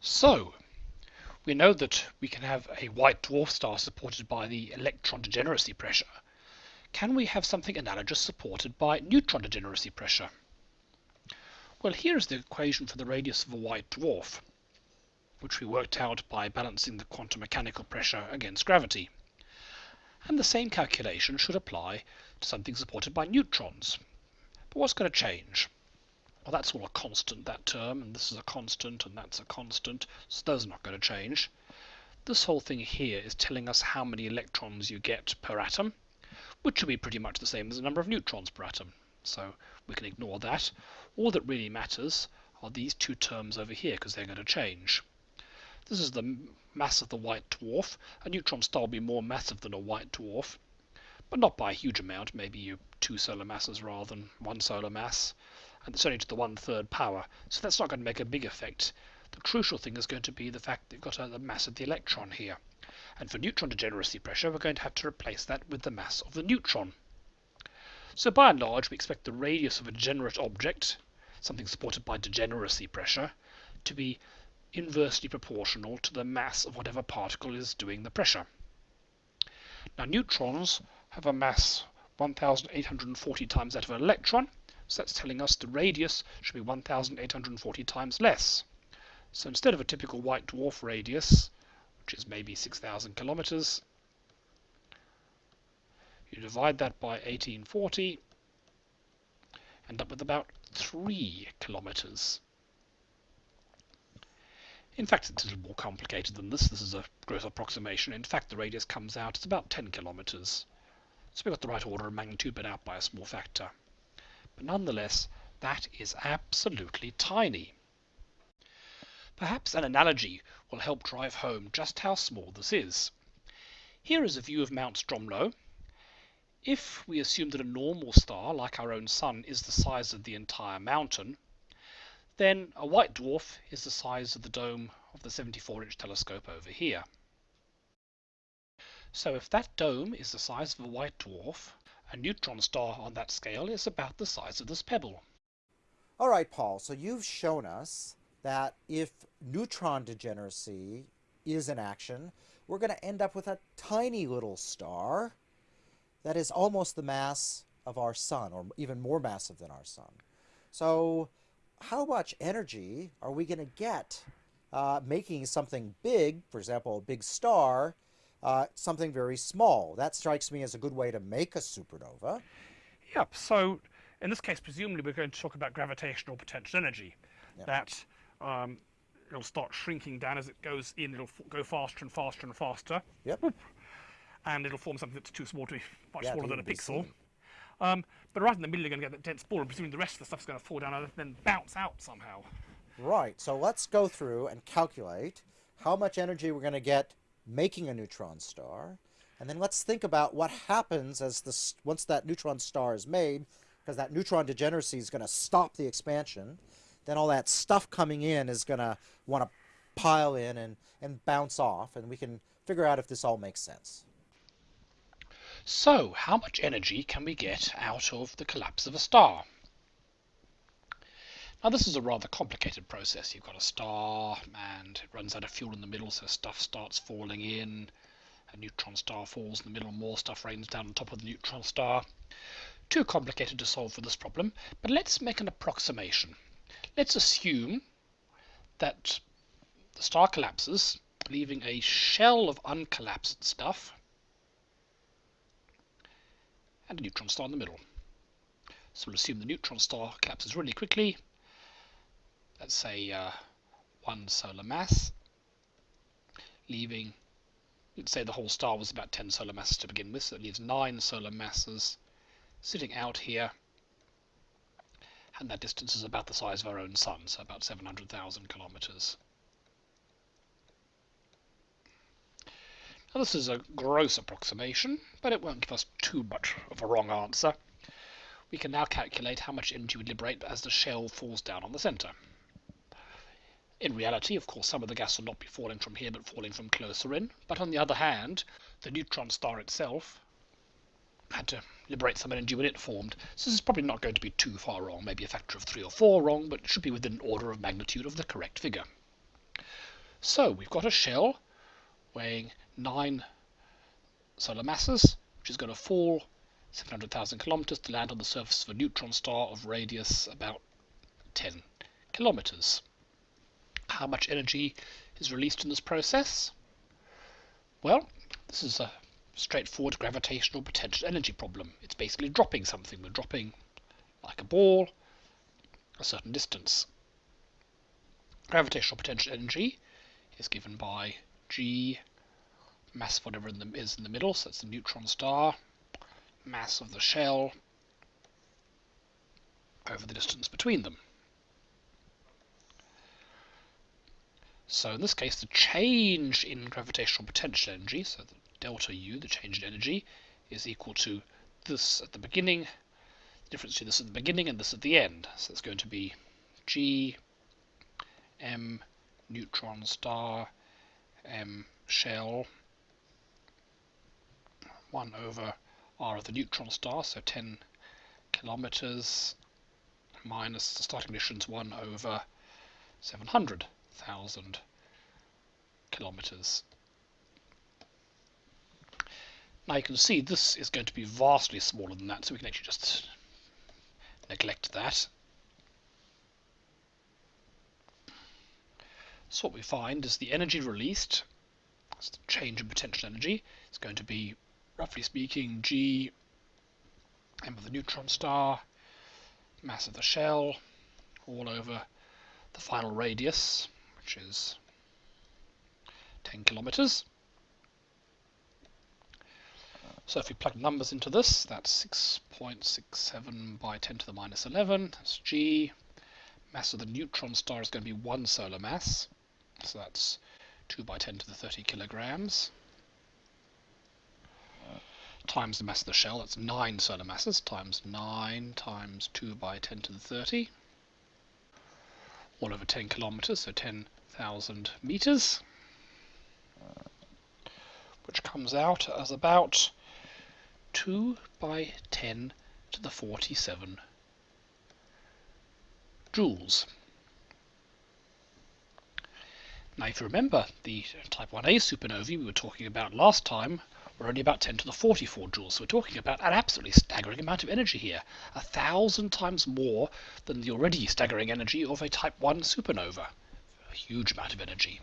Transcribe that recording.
So, we know that we can have a white dwarf star supported by the electron degeneracy pressure. Can we have something analogous supported by neutron degeneracy pressure? Well, here is the equation for the radius of a white dwarf, which we worked out by balancing the quantum mechanical pressure against gravity. And the same calculation should apply to something supported by neutrons. But what's going to change? That's all a constant, that term, and this is a constant, and that's a constant, so those are not going to change. This whole thing here is telling us how many electrons you get per atom, which should be pretty much the same as the number of neutrons per atom. So we can ignore that. All that really matters are these two terms over here, because they're going to change. This is the mass of the white dwarf. A neutron star will be more massive than a white dwarf, but not by a huge amount, maybe two solar masses rather than one solar mass and it's only to the one-third power, so that's not going to make a big effect. The crucial thing is going to be the fact that you've got uh, the mass of the electron here. And for neutron degeneracy pressure, we're going to have to replace that with the mass of the neutron. So by and large, we expect the radius of a degenerate object, something supported by degeneracy pressure, to be inversely proportional to the mass of whatever particle is doing the pressure. Now neutrons have a mass 1840 times that of an electron, so that's telling us the radius should be 1,840 times less. So instead of a typical white dwarf radius, which is maybe 6,000 kilometers, you divide that by 1840, end up with about 3 kilometers. In fact, it's a little more complicated than this. This is a gross approximation. In fact, the radius comes out, it's about 10 kilometers. So we've got the right order of magnitude, but out by a small factor. But nonetheless, that is absolutely tiny. Perhaps an analogy will help drive home just how small this is. Here is a view of Mount Stromlo. If we assume that a normal star, like our own Sun, is the size of the entire mountain, then a white dwarf is the size of the dome of the 74-inch telescope over here. So if that dome is the size of a white dwarf, a neutron star on that scale is about the size of this pebble. All right, Paul, so you've shown us that if neutron degeneracy is in action, we're going to end up with a tiny little star that is almost the mass of our sun, or even more massive than our sun. So how much energy are we going to get uh, making something big, for example, a big star, uh, something very small. That strikes me as a good way to make a supernova. Yep. So in this case, presumably we're going to talk about gravitational potential energy. Yep. That um, it'll start shrinking down as it goes in. It'll go faster and faster and faster. Yep. And it'll form something that's too small to be much yeah, smaller than a pixel. Um, but right in the middle, you're going to get that dense ball, and presumably the rest of the stuff's going to fall down and then bounce out somehow. Right. So let's go through and calculate how much energy we're going to get making a neutron star. And then let's think about what happens as this once that neutron star is made, because that neutron degeneracy is going to stop the expansion. Then all that stuff coming in is going to want to pile in and, and bounce off, and we can figure out if this all makes sense. So, how much energy can we get out of the collapse of a star? Now this is a rather complicated process. You've got a star and it runs out of fuel in the middle so stuff starts falling in. A neutron star falls in the middle, more stuff rains down on top of the neutron star. Too complicated to solve for this problem, but let's make an approximation. Let's assume that the star collapses, leaving a shell of uncollapsed stuff and a neutron star in the middle. So we'll assume the neutron star collapses really quickly let's say uh, one solar mass, leaving, let's say the whole star was about 10 solar masses to begin with, so it leaves 9 solar masses sitting out here, and that distance is about the size of our own sun, so about 700,000 kilometers. Now this is a gross approximation, but it won't give us too much of a wrong answer. We can now calculate how much energy we liberate as the shell falls down on the center. In reality, of course, some of the gas will not be falling from here, but falling from closer in. But on the other hand, the neutron star itself had to liberate some energy when it formed. So this is probably not going to be too far wrong, maybe a factor of three or four wrong, but it should be within an order of magnitude of the correct figure. So we've got a shell weighing 9 solar masses, which is going to fall 700,000 kilometers to land on the surface of a neutron star of radius about 10 kilometers. How much energy is released in this process? Well, this is a straightforward gravitational potential energy problem. It's basically dropping something. We're dropping, like a ball, a certain distance. Gravitational potential energy is given by G, mass of whatever in the, is in the middle, so it's the neutron star, mass of the shell over the distance between them. So in this case, the change in gravitational potential energy, so the delta U, the change in energy, is equal to this at the beginning, the difference between this at the beginning and this at the end. So it's going to be G M neutron star M shell 1 over R of the neutron star, so 10 kilometers minus the starting emissions 1 over 700 thousand kilometers. Now you can see this is going to be vastly smaller than that, so we can actually just neglect that. So what we find is the energy released, that's the change in potential energy, is going to be, roughly speaking, G m of the neutron star, mass of the shell, all over the final radius, which is 10 kilometers. So if we plug numbers into this, that's 6.67 by 10 to the minus 11. That's G. Mass of the neutron star is going to be one solar mass. So that's 2 by 10 to the 30 kilograms. Times the mass of the shell, that's 9 solar masses, times 9 times 2 by 10 to the 30 all over 10 kilometers, so 10,000 meters, which comes out as about 2 by 10 to the 47 joules. Now if you remember the type 1a supernovae we were talking about last time we're only about 10 to the 44 joules. So we're talking about an absolutely staggering amount of energy here. A thousand times more than the already staggering energy of a type 1 supernova. A huge amount of energy.